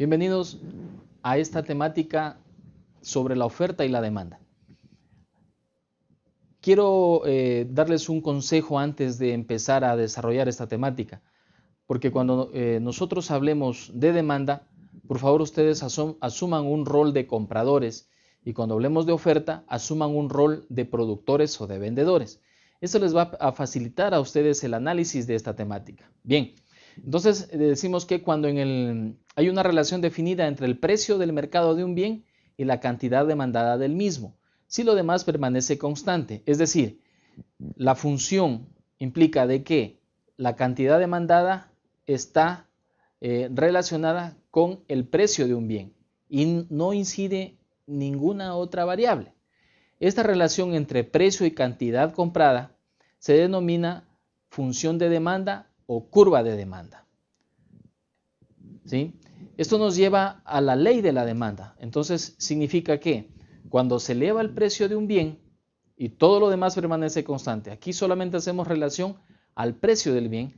Bienvenidos a esta temática sobre la oferta y la demanda. Quiero eh, darles un consejo antes de empezar a desarrollar esta temática, porque cuando eh, nosotros hablemos de demanda, por favor ustedes asuman un rol de compradores y cuando hablemos de oferta, asuman un rol de productores o de vendedores. Eso les va a facilitar a ustedes el análisis de esta temática. Bien, entonces decimos que cuando en el, hay una relación definida entre el precio del mercado de un bien y la cantidad demandada del mismo, si lo demás permanece constante, es decir, la función implica de que la cantidad demandada está eh, relacionada con el precio de un bien y no incide ninguna otra variable. Esta relación entre precio y cantidad comprada se denomina función de demanda o curva de demanda. ¿Sí? Esto nos lleva a la ley de la demanda. Entonces significa que cuando se eleva el precio de un bien y todo lo demás permanece constante, aquí solamente hacemos relación al precio del bien,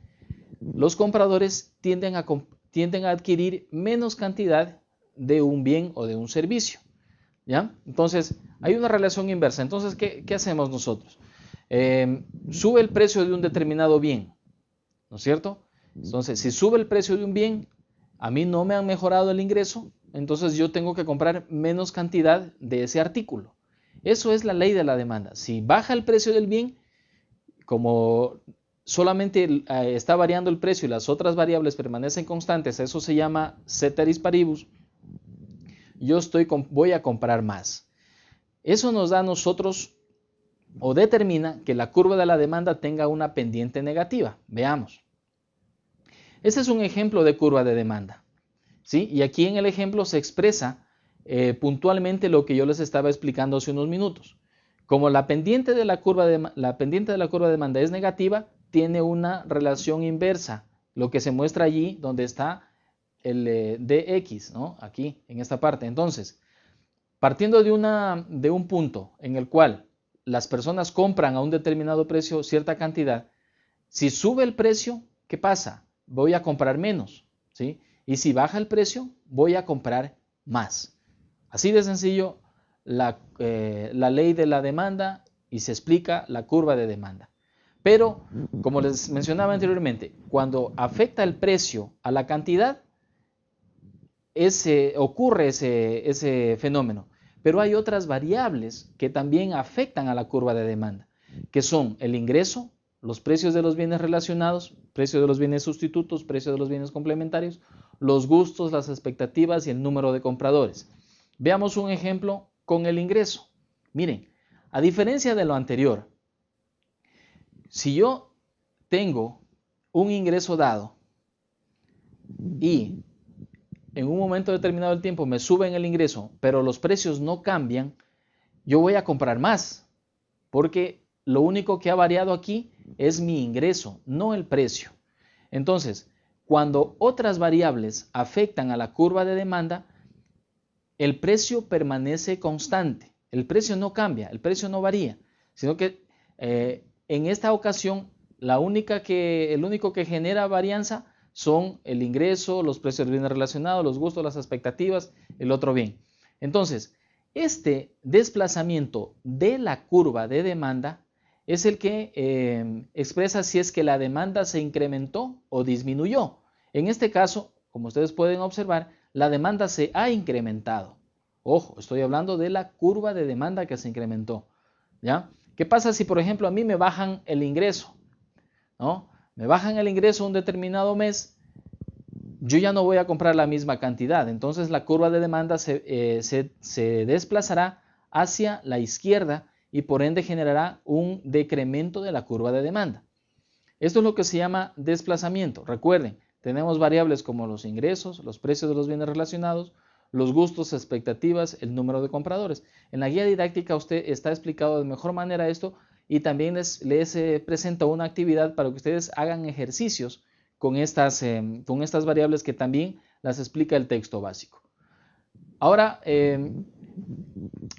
los compradores tienden a, tienden a adquirir menos cantidad de un bien o de un servicio. ¿Ya? Entonces, hay una relación inversa. Entonces, ¿qué, hacemos nosotros? Em, sube el precio de un determinado bien, ¿no es cierto? Entonces, si sube el precio de un bien, a mí no me han mejorado el ingreso, entonces yo tengo que comprar menos cantidad de ese artículo. Eso es la ley de la demanda. Si baja el precio del bien, como solamente eh, está variando el precio y las otras variables permanecen constantes, eso se llama ceteris paribus, yo estoy, voy a comprar más. Eso nos da a nosotros o determina que la curva de la demanda tenga una pendiente negativa. Veamos. Este es un ejemplo de curva de demanda. ¿sí? Y aquí en el ejemplo se expresa eh, puntualmente lo que yo les estaba explicando hace unos minutos. Como la pendiente, de la, curva de, la pendiente de la curva de demanda es negativa, tiene una relación inversa, lo que se muestra allí donde está el eh, dx, ¿no? Aquí, en esta parte. Entonces, partiendo de, una, de un punto en el cual las personas compran a un determinado precio cierta cantidad, si sube el precio, ¿qué pasa? Voy a comprar menos, ¿sí? Y si baja el precio, voy a comprar más. Así de sencillo la, eh, la ley de la demanda y se explica la curva de demanda. Pero, como les mencionaba anteriormente, cuando afecta el precio a la cantidad, ese, ocurre ese, ese fenómeno. Pero hay otras variables que también afectan a la curva de demanda, que son el ingreso, los precios de los bienes relacionados, precio de los bienes sustitutos, precio de los bienes complementarios, los gustos, las expectativas y el número de compradores. Veamos un ejemplo con el ingreso. Miren, a diferencia de lo anterior, si yo tengo un ingreso dado y en un momento determinado del tiempo me suben el ingreso, pero los precios no cambian, yo voy a comprar más, porque lo único que ha variado aquí es mi ingreso, no el precio. Entonces, cuando otras variables afectan a la curva de demanda, el precio permanece constante, el precio no cambia, el precio no varía, sino que eh, en esta ocasión la única que, el único que genera varianza son el ingreso, los precios de bienes relacionados, los gustos, las expectativas, el otro bien. Entonces, este desplazamiento de la curva de demanda es el que eh, expresa si es que la demanda se incrementó o disminuyó. En este caso, como ustedes pueden observar, la demanda se ha incrementado. Ojo, estoy hablando de la curva de demanda que se incrementó. ¿Ya? ¿Qué pasa si, por ejemplo, a mí me bajan el ingreso? ¿no? me bajan el ingreso un determinado mes, yo ya no voy a comprar la misma cantidad. Entonces la curva de demanda eh, se, desplazará hacia la izquierda y por ende generará un decremento de la curva de demanda. Esto es lo que se llama desplazamiento. Recuerden, tenemos variables como los ingresos, los precios de los bienes relacionados, los gustos, expectativas, el número de compradores. En la guía didáctica usted está explicado de mejor manera esto y también les, les eh, presento una actividad para que ustedes hagan ejercicios con estas, em, con estas variables que también las explica el texto básico. Ahora, em,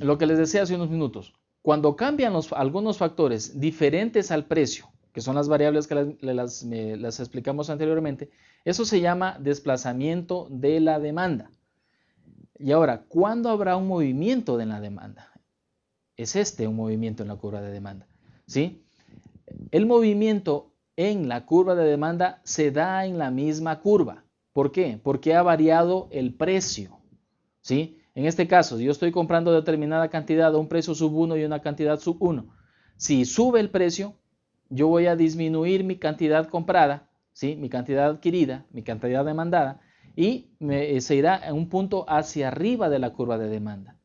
lo que les decía hace unos minutos, cuando cambian algunos factores diferentes al precio, que son las variables que las, explicamos anteriormente, eso se llama desplazamiento de la demanda. Y ahora, ¿cuándo habrá un movimiento de la demanda? Es este un movimiento en la curva de demanda. ¿sí? El movimiento en la curva de demanda se da en la misma curva. ¿Por qué? Porque ha variado el precio. ¿sí? En este caso, yo estoy comprando determinada cantidad a un precio sub 1 y una cantidad sub 1, si sube el precio, yo voy a disminuir mi cantidad comprada, ¿sí? mi cantidad adquirida, mi cantidad demandada, y me, se irá a un punto hacia arriba de la curva de demanda.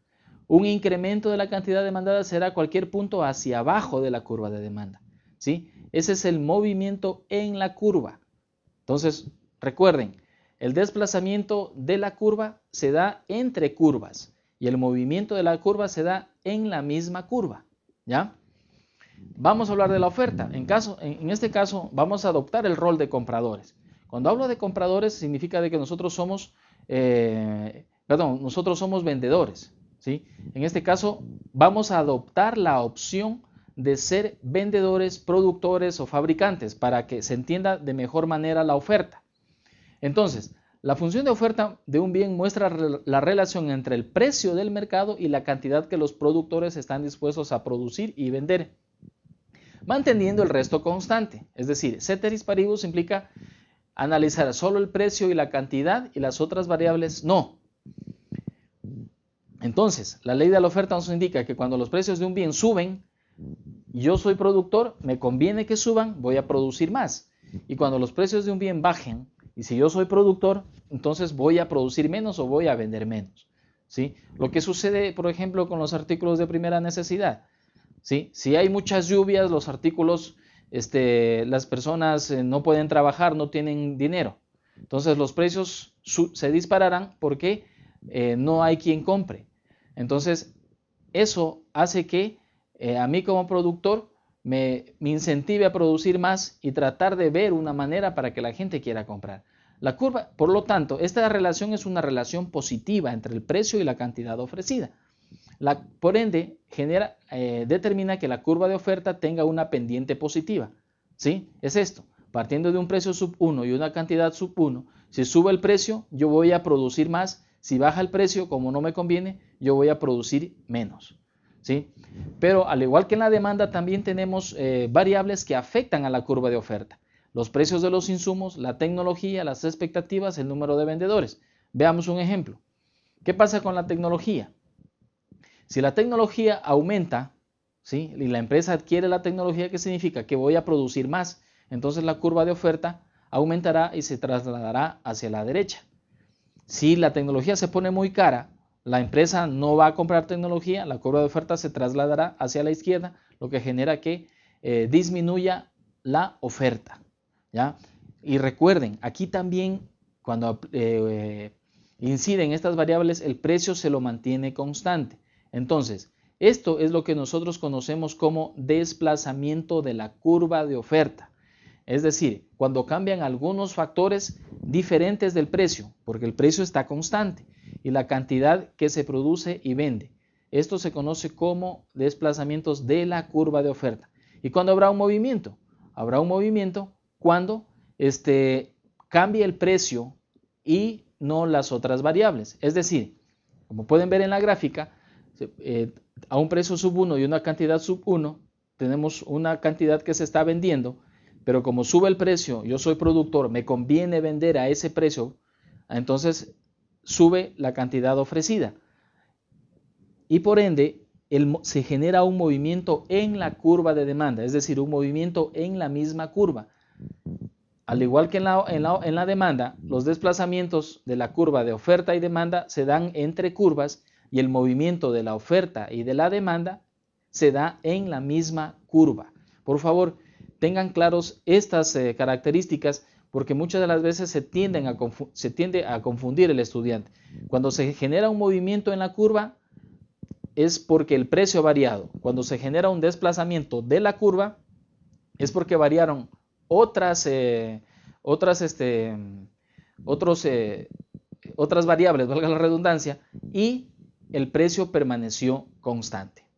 Un incremento de la cantidad demandada será cualquier punto hacia abajo de la curva de demanda. ¿sí? Ese es el movimiento en la curva. Entonces, recuerden, el desplazamiento de la curva se da entre curvas y el movimiento de la curva se da en la misma curva. ¿Ya? Vamos a hablar de la oferta. En, caso, en este caso, vamos a adoptar el rol de compradores. Cuando hablo de compradores, significa de que nosotros somos, eh, perdón, nosotros somos vendedores. ¿sí? En este caso, vamos a adoptar la opción de ser vendedores, productores o fabricantes para que se entienda de mejor manera la oferta. Entonces, la función de oferta de un bien muestra la relación entre el precio del mercado y la cantidad que los productores están dispuestos a producir y vender, manteniendo el resto constante. Es decir, ceteris paribus implica analizar solo el precio y la cantidad y las otras variables no. Entonces, la ley de la oferta nos indica que cuando los precios de un bien suben, yo soy productor, me conviene que suban, voy a producir más. Y cuando los precios de un bien bajen, y si yo soy productor, entonces voy a producir menos o voy a vender menos. ¿sí? Lo que sucede, por ejemplo, con los artículos de primera necesidad. ¿sí? Si hay muchas lluvias, los artículos, este, las personas eh, no pueden trabajar, no tienen dinero. Entonces los precios se dispararán porque eh, no hay quien compre. Entonces, eso hace que eh, a mí como productor me, incentive a producir más y tratar de ver una manera para que la gente quiera comprar. La curva, por lo tanto, esta relación es una relación positiva entre el precio y la cantidad ofrecida. La, por ende, genera, eh, determina que la curva de oferta tenga una pendiente positiva. ¿Sí? Es esto. Partiendo de un precio sub 1 y una cantidad sub 1, si sube el precio, yo voy a producir más. Si baja el precio, como no me conviene, yo voy a producir menos. ¿Sí? Pero al igual que en la demanda, también tenemos eh, variables que afectan a la curva de oferta. Los precios de los insumos, la tecnología, las expectativas, el número de vendedores. Veamos un ejemplo. ¿Qué pasa con la tecnología? Si la tecnología aumenta, ¿sí? y la empresa adquiere la tecnología, ¿qué significa? Que voy a producir más. Entonces la curva de oferta aumentará y se trasladará hacia la derecha. Si la tecnología se pone muy cara, la empresa no va a comprar tecnología, la curva de oferta se trasladará hacia la izquierda, lo que genera que eh, disminuya la oferta. ¿ya? Y recuerden, aquí también cuando eh, inciden estas variables, el precio se lo mantiene constante. Entonces, esto es lo que nosotros conocemos como desplazamiento de la curva de oferta. Es decir, cuando cambian algunos factores diferentes del precio, porque el precio está constante y la cantidad que se produce y vende. Esto se conoce como desplazamientos de la curva de oferta. ¿Y cuándo habrá un movimiento? Habrá un movimiento cuando este, cambie el precio y no las otras variables. Es decir, como pueden ver en la gráfica, eh, a un precio sub 1 y una cantidad sub 1, tenemos una cantidad que se está vendiendo, pero como sube el precio, yo soy productor, me conviene vender a ese precio, entonces sube la cantidad ofrecida. Y por ende, se genera un movimiento en la curva de demanda, es decir, un movimiento en la misma curva. Al igual que en la, en la, demanda, los desplazamientos de la curva de oferta y demanda se dan entre curvas y el movimiento de la oferta y de la demanda se da en la misma curva. Por favor, tengan claros estas eh, características porque muchas de las veces se, tiende a confundir el estudiante. Cuando se genera un movimiento en la curva es porque el precio ha variado. Cuando se genera un desplazamiento de la curva es porque variaron otras, eh, otras, este, otros, eh, otras variables, valga la redundancia, y el precio permaneció constante.